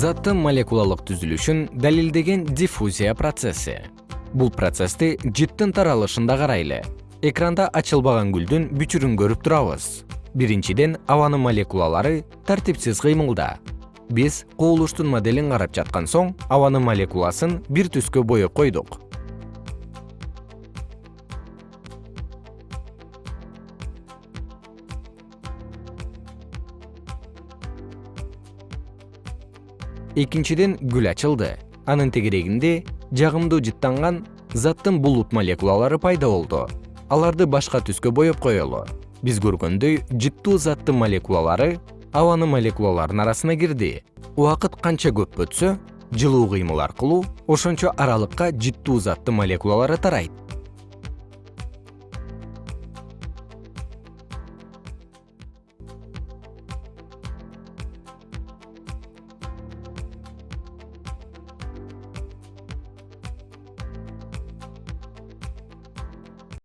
заттын молекулалык түзүлүшүн далилдеген диффузия процесси. Бул процессти жыттын таралышында карайлы. Экранда ачылбаган гүлдүн бүчүрүн көрүп турабыз. Биринчиден абанын молекулалары тартипсиз кыймылда. Биз кубулуштун моделин карап жаткан соң абанын молекуласын бир түскө боеп койдук экинчиден гүл ачылды. Анын тегерегинде жагымдуу жыттанган заттын булут молекулалары пайда болду. Аларды башка түскө боеп коелу. Биз көргөндөй жыттуу заттын молекулалары абанын молекулаларынын арасына кирди. Убакыт канча көп өтсө жылуу кыймыл аркылуу ошончо аралыкка жыттуу заттын молекулалары тарайт